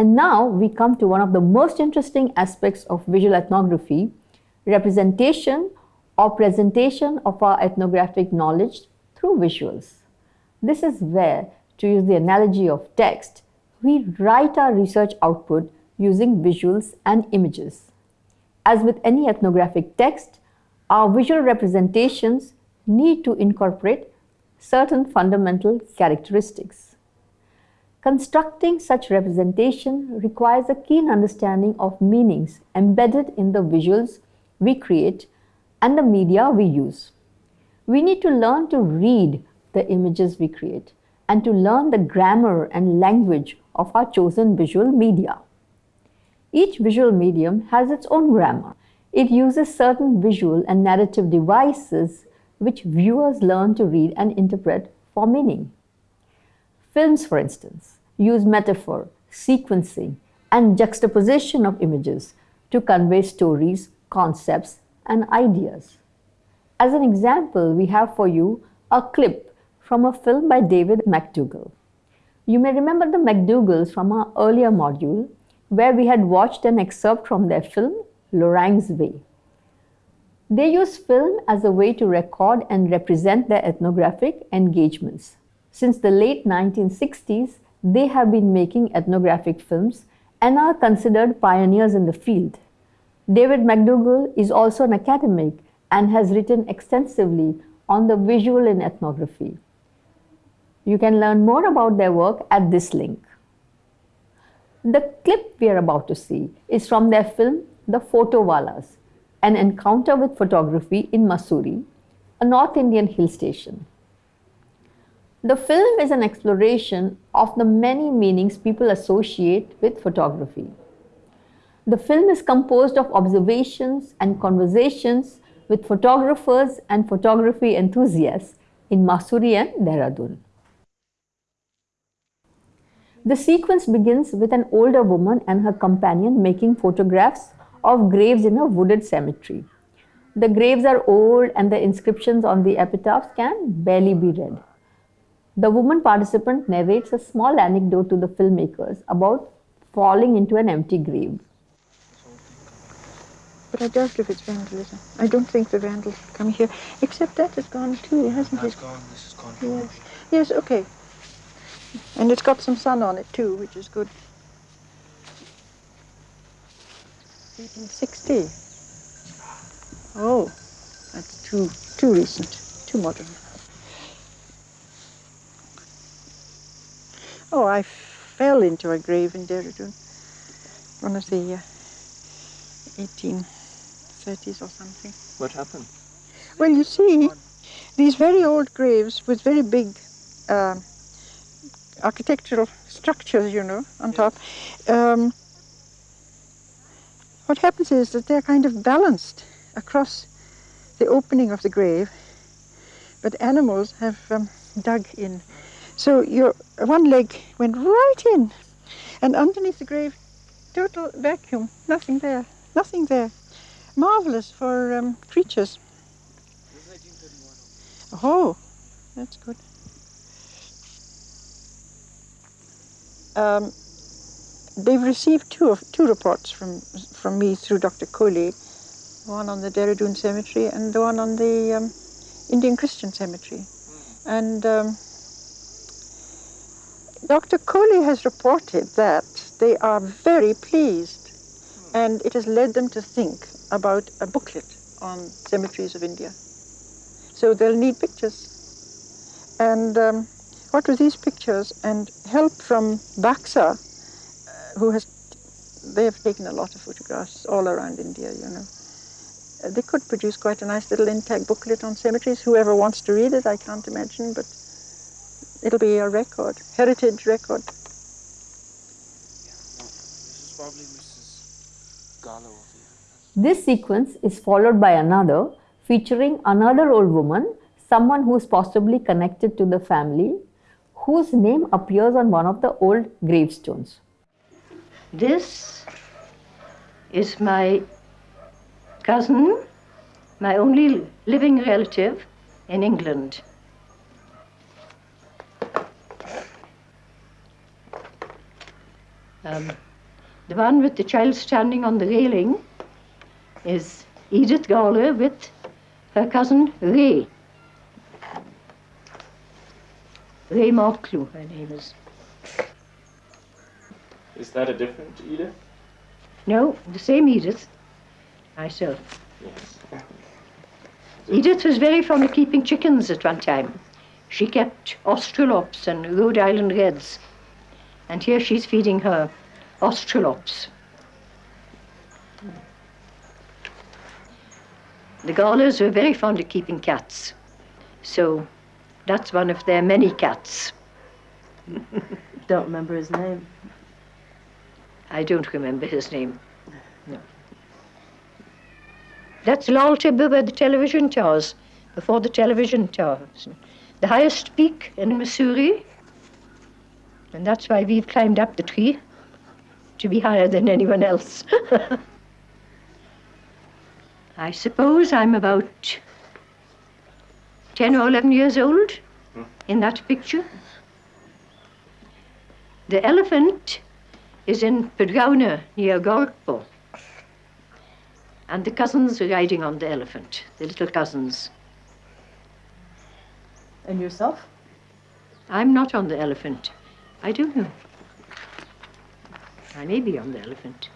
And now we come to one of the most interesting aspects of visual ethnography, representation or presentation of our ethnographic knowledge through visuals. This is where, to use the analogy of text, we write our research output using visuals and images. As with any ethnographic text, our visual representations need to incorporate certain fundamental characteristics. Constructing such representation requires a keen understanding of meanings embedded in the visuals we create and the media we use. We need to learn to read the images we create and to learn the grammar and language of our chosen visual media. Each visual medium has its own grammar. It uses certain visual and narrative devices which viewers learn to read and interpret for meaning. Films, for instance, use metaphor, sequencing, and juxtaposition of images to convey stories, concepts, and ideas. As an example, we have for you a clip from a film by David MacDougall. You may remember the MacDougalls from our earlier module where we had watched an excerpt from their film Lorang's Way. They use film as a way to record and represent their ethnographic engagements. Since the late 1960s, they have been making ethnographic films and are considered pioneers in the field. David MacDougall is also an academic and has written extensively on the visual in ethnography. You can learn more about their work at this link. The clip we are about to see is from their film The Photo Wallahs, an encounter with photography in Mussoorie, a North Indian hill station. The film is an exploration of the many meanings people associate with photography. The film is composed of observations and conversations with photographers and photography enthusiasts in Mussoorie and Dehradun. The sequence begins with an older woman and her companion making photographs of graves in a wooded cemetery. The graves are old and the inscriptions on the epitaphs can barely be read. The woman participant narrates a small anecdote to the filmmakers about falling into an empty grave. But I doubt if it's vandalism. I don't think the vandals come here, except that has gone too, hasn't That's it? gone, this is gone. Yes. yes, okay. And it's got some sun on it too, which is good. 1860. Oh, that's too too recent, too modern. Oh, I fell into a grave in Dehradun, one of the uh, 1830s or something. What happened? Well, you see, these very old graves with very big uh, architectural structures, you know, on top. Um, what happens is that they're kind of balanced across the opening of the grave, but animals have um, dug in. So your one leg went right in, and underneath the grave, total vacuum, nothing there, nothing there. Marvelous for um, creatures. Oh, that's good. Um, they've received two of two reports from from me through Dr. Kohli, one on the Dehradun Cemetery and the one on the um, Indian Christian Cemetery, and um, Dr. Kohli has reported that they are very pleased, and it has led them to think about a booklet on cemeteries of India. So they'll need pictures, and. Um, what with these pictures and help from BACSA, uh, who has, they have taken a lot of photographs all around India, you know. Uh, they could produce quite a nice little intact booklet on cemeteries. Whoever wants to read it, I can't imagine, but it'll be a record, heritage record. This is probably Mrs. Gallo. This sequence is followed by another featuring another old woman, someone who is possibly connected to the family, whose name appears on one of the old gravestones. This is my cousin, my only living relative in England. Um, The one with the child standing on the railing is Edith Gawler with her cousin Ray. Ray Marklew, her name is. Is that a different Edith? No, the same Edith, myself. Yes. Edith was very fond of keeping chickens at one time. She kept Australorps and Rhode Island Reds. And here she's feeding her Australorps. The Gawlers were very fond of keeping cats. So that's one of their many cats. Don't remember his name. I don't remember his name. No. That's Lal Tibba where the television towers, before the television towers. The highest peak in Mussoorie. And that's why we've climbed up the tree to be higher than anyone else. I suppose I'm about 10 or 11 years old in that picture. The elephant is in Pedgauna near Gorakhpur. And the cousins are riding on the elephant, the little cousins. And yourself? I'm not on the elephant. I don't know. I may be on the elephant.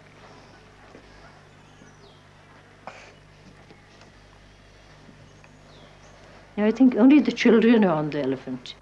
Now, I think only the children are on the elephant.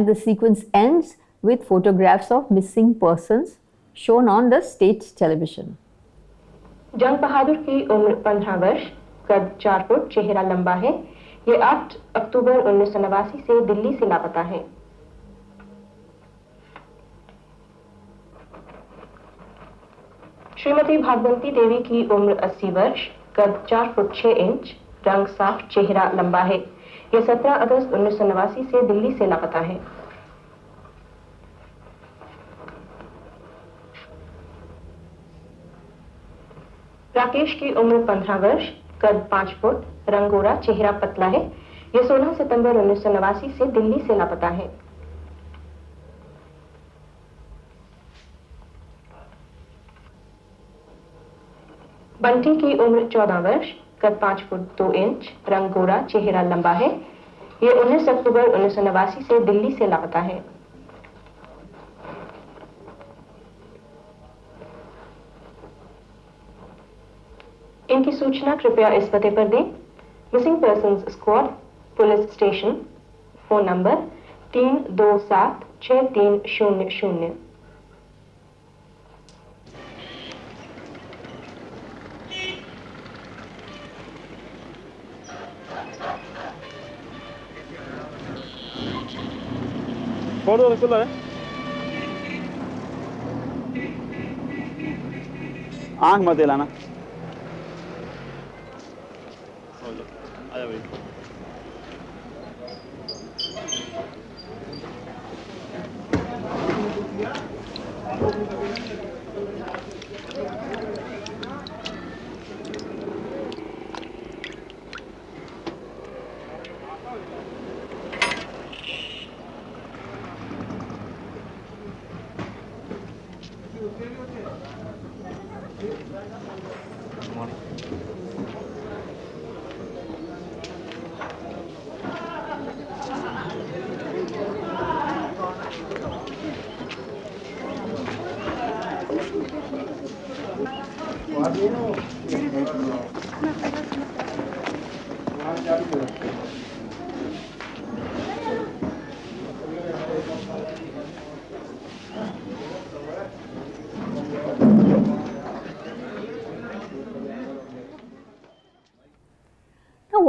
And the sequence ends with photographs of missing persons shown on the state television. जंग बहादुर की उम्र 15 वर्ष कद 4 foot, चेहरा लंबा है। ये 8 अक्टूबर उन्नीस से दिल्ली से लापता है। श्रीमती भागवंती देवी की उम्र 80 वर्ष कद 4 फुट 6 इंच, रंग साफ़, चेहरा लंबा है। ये 17 अगस्त उन्नीस सौ नवासी से दिल्ली से लापता है। राकेश की उम्र 15 वर्ष, कद 5 फुट, रंगोरा, चेहरा पतला है। ये 16 सितंबर उन्नीस सौ नवासी से दिल्ली से लापता है। बंटी की उम्र 14 वर्ष कद 5 फुट दो इंच, रंग गोरा, चेहरा लंबा है। ये 19 अक्टूबर उन्नीस से दिल्ली से लापता है। इनकी सूचना कृपया इस पते पर दें। Missing person squad police station phone number तीन दो सात छः तीन शून्य शून्य। छोड़ दो कूलर है आँख मत हिलाना। आजा भाई।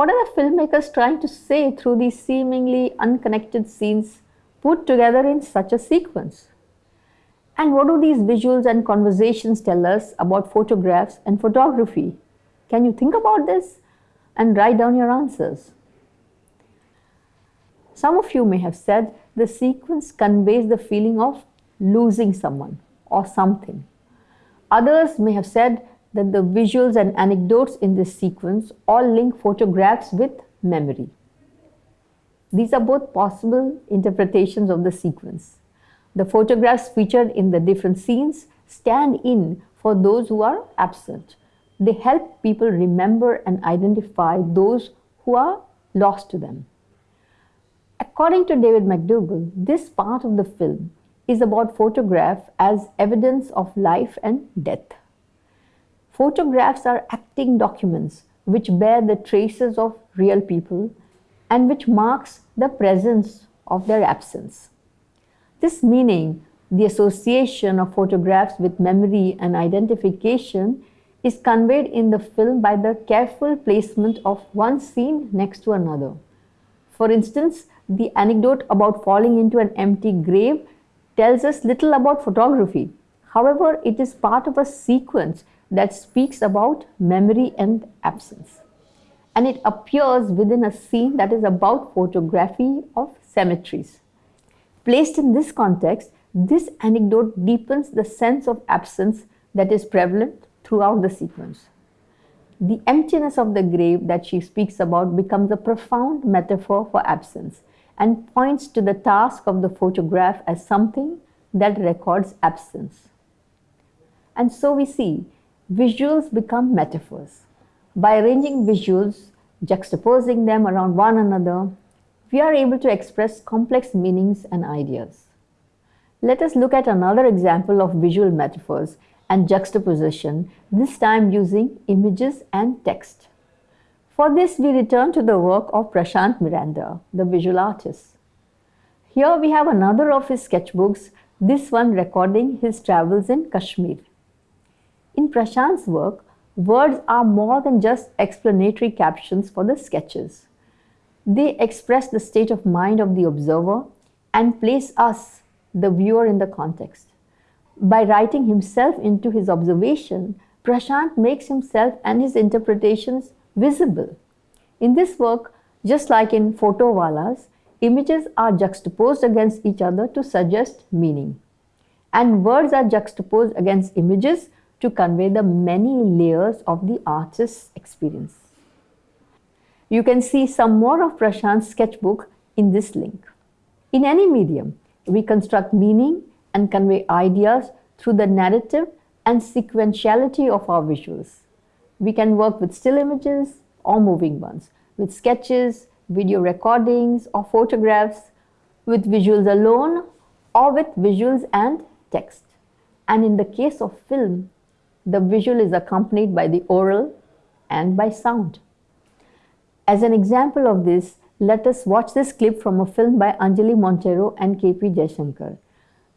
What are the filmmakers trying to say through these seemingly unconnected scenes put together in such a sequence? And what do these visuals and conversations tell us about photographs and photography? Can you think about this and write down your answers? Some of you may have said the sequence conveys the feeling of losing someone or something. Others may have said that the visuals and anecdotes in this sequence all link photographs with memory. These are both possible interpretations of the sequence. The photographs featured in the different scenes stand in for those who are absent. They help people remember and identify those who are lost to them. According to David MacDougall, this part of the film is about photograph as evidence of life and death. Photographs are acting documents which bear the traces of real people and which marks the presence of their absence. This meaning, the association of photographs with memory and identification is conveyed in the film by the careful placement of one scene next to another. For instance, the anecdote about falling into an empty grave tells us little about photography. However, it is part of a sequence that speaks about memory and absence. And it appears within a scene that is about photography of cemeteries. Placed in this context, this anecdote deepens the sense of absence that is prevalent throughout the sequence. The emptiness of the grave that she speaks about becomes a profound metaphor for absence and points to the task of the photograph as something that records absence. And so we see visuals become metaphors. By arranging visuals, juxtaposing them around one another, we are able to express complex meanings and ideas. Let us look at another example of visual metaphors and juxtaposition, this time using images and text. For this, we return to the work of Prashant Miranda, the visual artist. Here we have another of his sketchbooks, this one recording his travels in Kashmir. In Prashant's work, words are more than just explanatory captions for the sketches. They express the state of mind of the observer and place us, the viewer, in the context. By writing himself into his observation, Prashant makes himself and his interpretations visible. In this work, just like in Photo Wallahs, images are juxtaposed against each other to suggest meaning. And words are juxtaposed against images to convey the many layers of the artist's experience. You can see some more of Prashant's sketchbook in this link. In any medium, we construct meaning and convey ideas through the narrative and sequentiality of our visuals. We can work with still images or moving ones, with sketches, video recordings or photographs, with visuals alone or with visuals and text. And in the case of film, the visual is accompanied by the oral and by sound. As an example of this, let us watch this clip from a film by Anjali Monteiro and KP Jayasankar.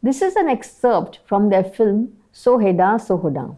This is an excerpt from their film So Heddan So Hoddan.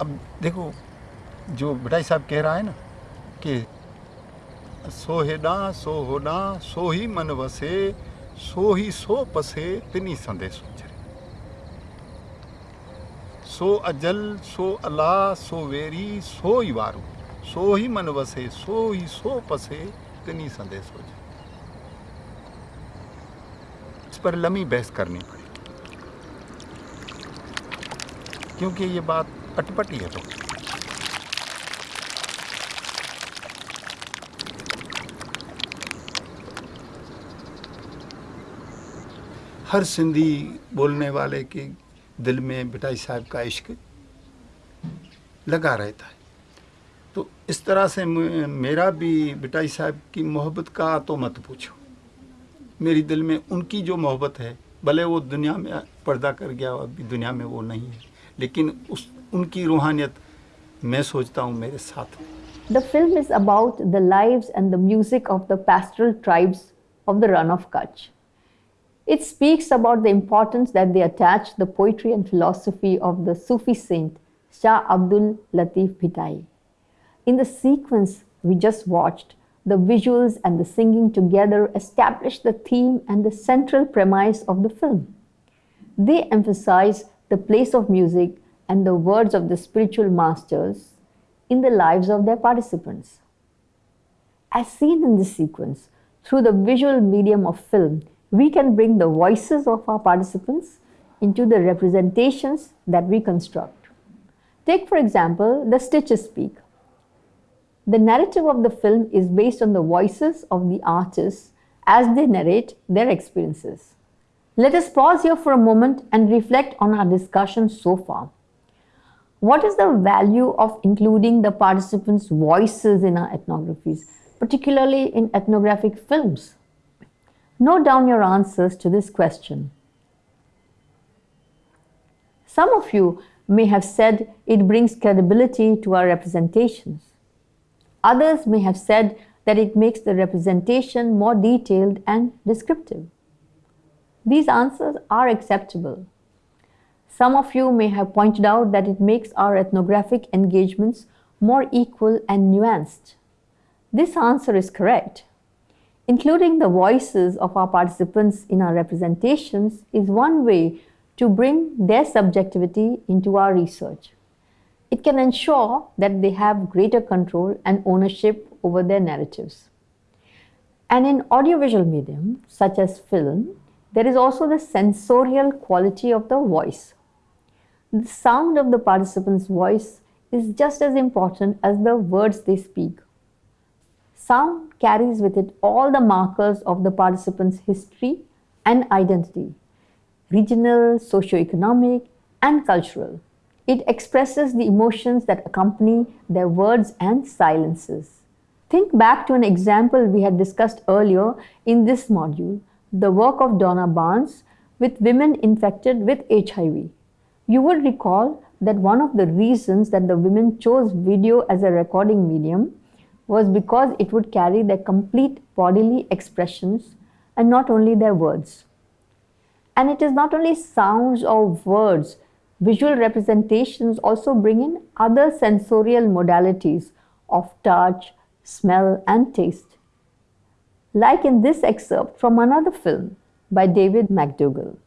अब देखो, जो बटाई साहब कह रहा है ना कि सो हेॾां सो होॾां सो ही मन वसे, सो ही सो पसे तिनी संदेश सो अजल, सो अला, सो वेरी, सो ही वारो, सो ही मन वसे, सो ही सो पसे तिनी संदेश हो इस पर लंबी बहस करनी पड़ी। क्योंकि ये बात अटपटी है तो। हर सिंधी बोलने वाले के दिल में बिटाई साहब का इश्क लगा रहता है। तो इस तरह से मेरा भी बिटाई साहब की मोहब्बत का तो मत पूछो। मेरी दिल में उनकी जो मोहब्बत है, भले वो दुनिया में पर्दा कर गया अभी दुनिया में वो नहीं है, लेकिन उस The film is about the lives and the music of the pastoral tribes of the Rann of Kutch. It speaks about the importance that they attach the poetry and philosophy of the Sufi saint Shah Abdul Latif Bhitai. In the sequence we just watched, the visuals and the singing together establish the theme and the central premise of the film. They emphasize the place of music and the words of the spiritual masters in the lives of their participants. As seen in this sequence, through the visual medium of film, we can bring the voices of our participants into the representations that we construct. Take, for example, the Stitches Speak. The narrative of the film is based on the voices of the artists as they narrate their experiences. Let us pause here for a moment and reflect on our discussion so far. What is the value of including the participants' voices in our ethnographies, particularly in ethnographic films? Note down your answers to this question. Some of you may have said it brings credibility to our representations. Others may have said that it makes the representation more detailed and descriptive. These answers are acceptable. Some of you may have pointed out that it makes our ethnographic engagements more equal and nuanced. This answer is correct. Including the voices of our participants in our representations is one way to bring their subjectivity into our research. It can ensure that they have greater control and ownership over their narratives. And in audiovisual medium, such as film, there is also the sensorial quality of the voice. The sound of the participant's voice is just as important as the words they speak. Sound carries with it all the markers of the participant's history and identity regional, socio-economic, and cultural. It expresses the emotions that accompany their words and silences. Think back to an example we had discussed earlier in this module the work of Donna Barnes with women infected with HIV. You will recall that one of the reasons that the women chose video as a recording medium was because it would carry their complete bodily expressions and not only their words. And it is not only sounds or words, visual representations also bring in other sensorial modalities of touch, smell, and taste. Like in this excerpt from another film by David MacDougall.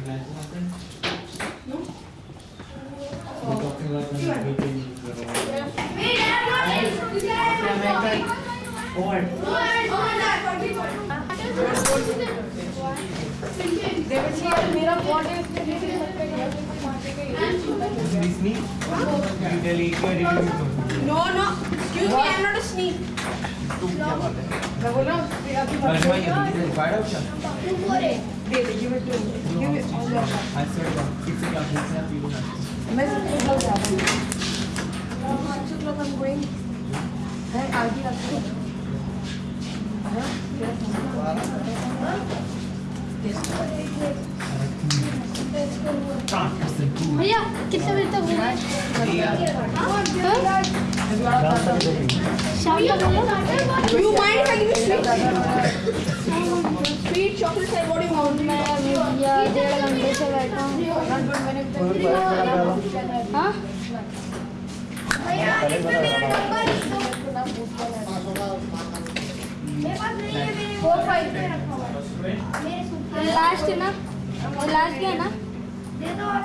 talking like my friend? No. We're talking like my meeting. What? मेरा body Sneak me? You delete your review. No, no. Excuse me, I'm not a sneak. La vogliamo Ma ci voglio di fare o c'è? Un cuore! Vedi, io metto un. Io metto un. Ah, sorry, it's a cup, it's a cup. Messo un po' di No, ma c'è un po' di green. Eh, ah, di là. भैया कितने बजे तक होगा You mind if I give you sweet? Sweet chocolate side, what do you want? मैं अभी भैया डेढ़ घंटे से बैठा हूँ। हाँ भैया इसमें मेरा नंबर मेरे पास नहीं है मेरे फोर फाइव पे रखा हुआ है। मेरे सूट लास्ट है ना? लास्ट क्या है ना दे दो आप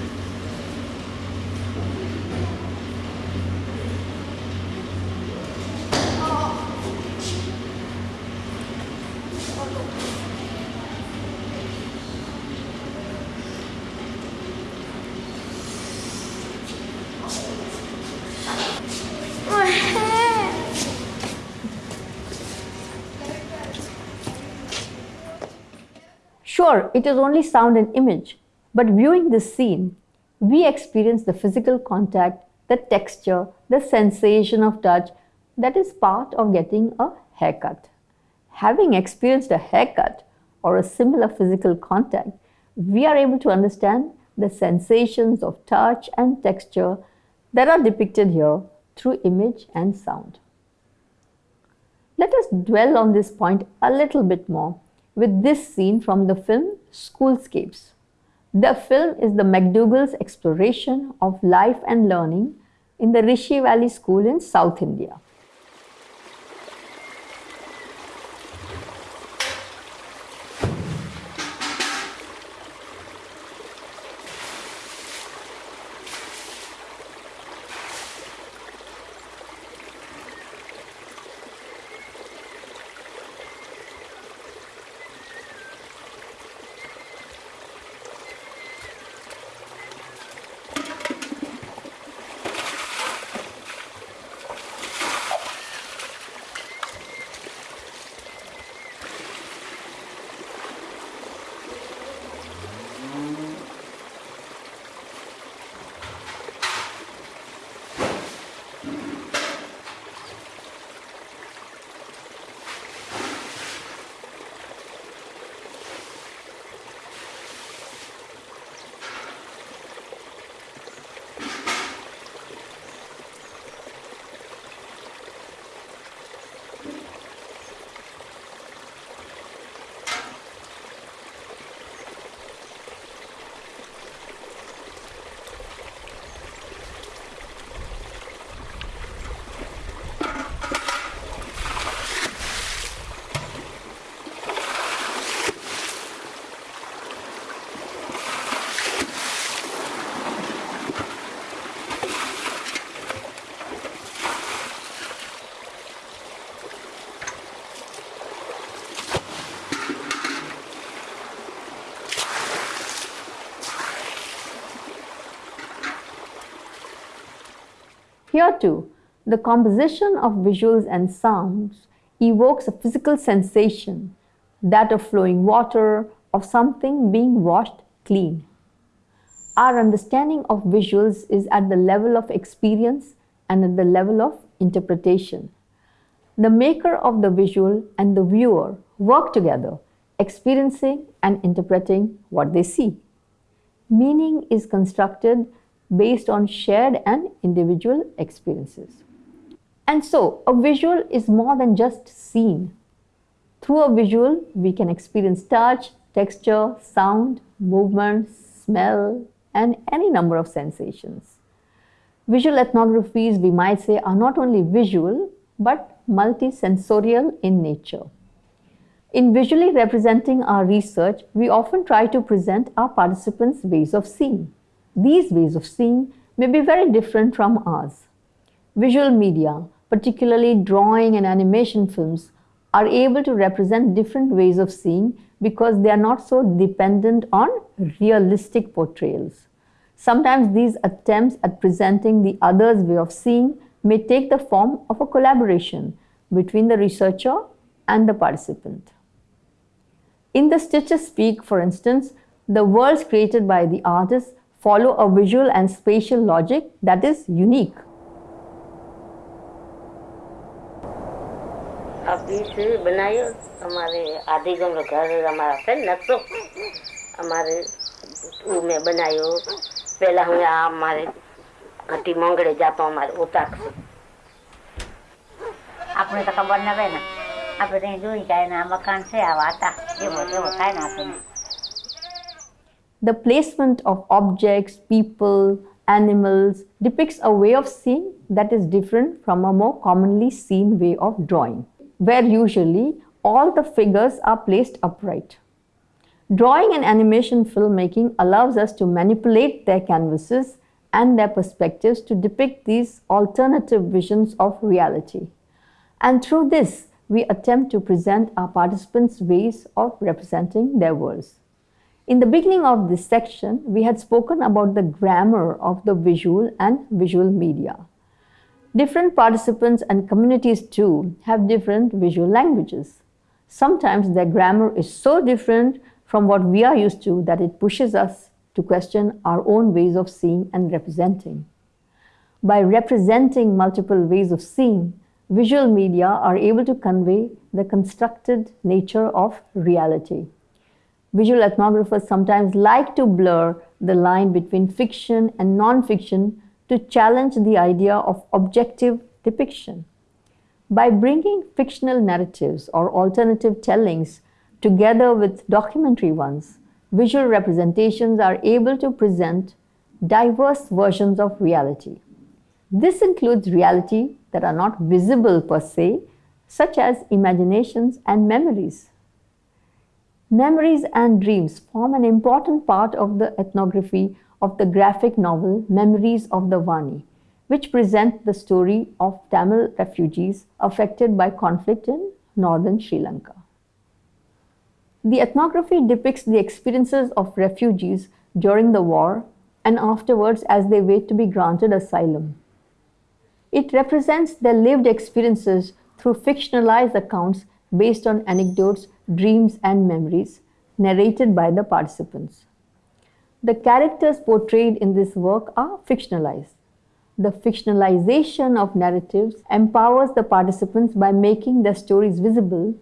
Sure, it is only sound and image, but viewing this scene, we experience the physical contact, the texture, the sensation of touch that is part of getting a haircut. Having experienced a haircut or a similar physical contact, we are able to understand the sensations of touch and texture that are depicted here through image and sound. Let us dwell on this point a little bit more with this scene from the film Schoolscapes. The film is the MacDougall's exploration of life and learning in the Rishi Valley School in South India. Here too, the composition of visuals and sounds evokes a physical sensation, that of flowing water, of something being washed clean. Our understanding of visuals is at the level of experience and at the level of interpretation. The maker of the visual and the viewer work together, experiencing and interpreting what they see. Meaning is constructed based on shared and individual experiences. And so, a visual is more than just seen. Through a visual, we can experience touch, texture, sound, movement, smell, and any number of sensations. Visual ethnographies, we might say, are not only visual but multisensorial in nature. In visually representing our research, we often try to present our participants' ways of seeing. These ways of seeing may be very different from ours. Visual media, particularly drawing and animation films, are able to represent different ways of seeing because they are not so dependent on realistic portrayals. Sometimes these attempts at presenting the other's way of seeing may take the form of a collaboration between the researcher and the participant. In the Stitches Speak, for instance, the worlds created by the artist follow a visual and spatial logic that is unique. આપણે તો ખબર ના પડે ને આપણે ત્યાં જોઈ જાય ને આ મકાન છે આ વાતા એવો એવો થાય ને આપણને the placement of objects, people, animals depicts a way of seeing that is different from a more commonly seen way of drawing, where usually all the figures are placed upright. Drawing and animation filmmaking allows us to manipulate their canvases and their perspectives to depict these alternative visions of reality. And through this, we attempt to present our participants' ways of representing their worlds. In the beginning of this section, we had spoken about the grammar of the visual and visual media. Different participants and communities too have different visual languages. Sometimes their grammar is so different from what we are used to that it pushes us to question our own ways of seeing and representing. By representing multiple ways of seeing, visual media are able to convey the constructed nature of reality. Visual ethnographers sometimes like to blur the line between fiction and non-fiction to challenge the idea of objective depiction. By bringing fictional narratives or alternative tellings together with documentary ones, visual representations are able to present diverse versions of reality. This includes reality that are not visible per se, such as imaginations and memories. Memories and dreams form an important part of the ethnography of the graphic novel Memories of the Vanni, which present the story of Tamil refugees affected by conflict in northern Sri Lanka. The ethnography depicts the experiences of refugees during the war and afterwards as they wait to be granted asylum. It represents their lived experiences through fictionalized accounts based on anecdotes, dreams, and memories narrated by the participants. The characters portrayed in this work are fictionalized. The fictionalization of narratives empowers the participants by making their stories visible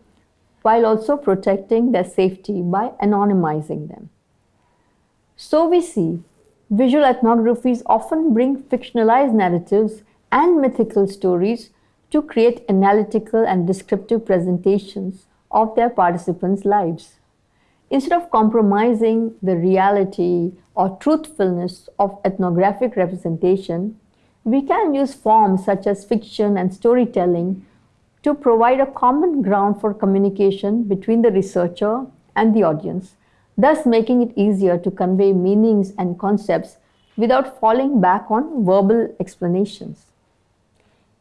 while also protecting their safety by anonymizing them. So we see visual ethnographies often bring fictionalized narratives and mythical stories to create analytical and descriptive presentations of their participants' lives. Instead of compromising the reality or truthfulness of ethnographic representation, we can use forms such as fiction and storytelling to provide a common ground for communication between the researcher and the audience, thus making it easier to convey meanings and concepts without falling back on verbal explanations.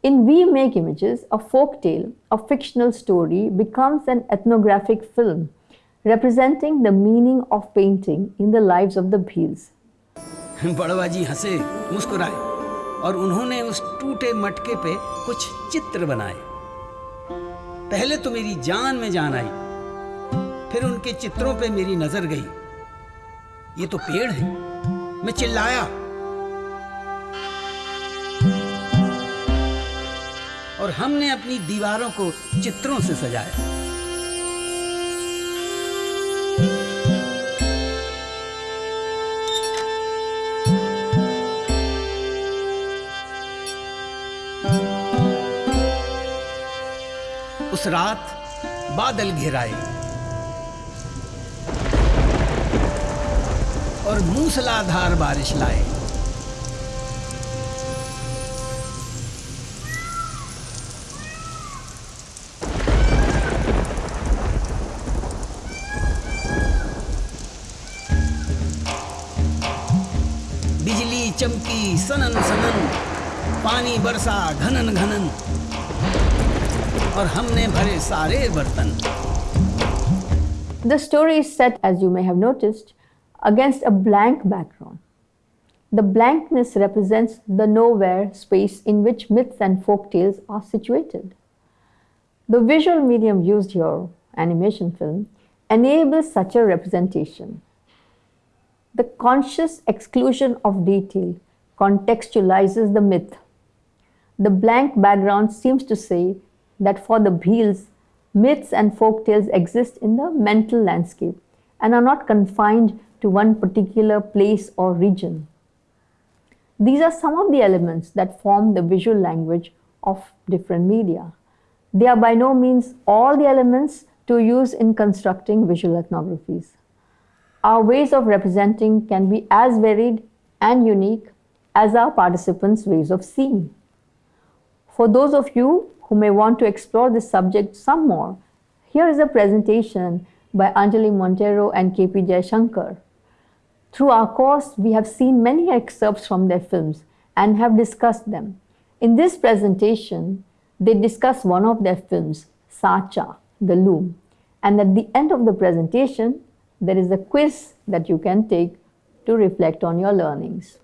In We Make Images, a folk tale, a fictional story, becomes an ethnographic film representing the meaning of painting in the lives of the Bhils. बड़वा जी हंसे मुस्कुराए और उन्होंने उस टूटे मटके पे कुछ चित्र बनाए पहले तो मेरी जान में जान आई फिर उनके चित्रों पे मेरी नज़र गई ये तो पेड़ है मैं चिल्लाया और हमने अपनी दीवारों को चित्रों से सजाया। उस रात बादल घिराए और मूसलाधार बारिश लाए। चमकी सनन सनन पानी बरसा घनन घनन और हमने भरे सारे बर्तन The story is set, as you may have noticed, against a blank background. The blankness represents the nowhere space in which myths and folk tales are situated. The visual medium used here, animation film, enables such a representation. The conscious exclusion of detail contextualizes the myth. The blank background seems to say that for the Bheels, myths and folk tales exist in the mental landscape and are not confined to one particular place or region. These are some of the elements that form the visual language of different media. They are by no means all the elements to use in constructing visual ethnographies. Our ways of representing can be as varied and unique as our participants' ways of seeing. For those of you who may want to explore this subject some more, here is a presentation by Anjali Monteiro and KP Jayasankar. Through our course, we have seen many excerpts from their films and have discussed them. In this presentation, they discuss one of their films, Saacha, The Loom. And at the end of the presentation, there is a quiz that you can take to reflect on your learnings.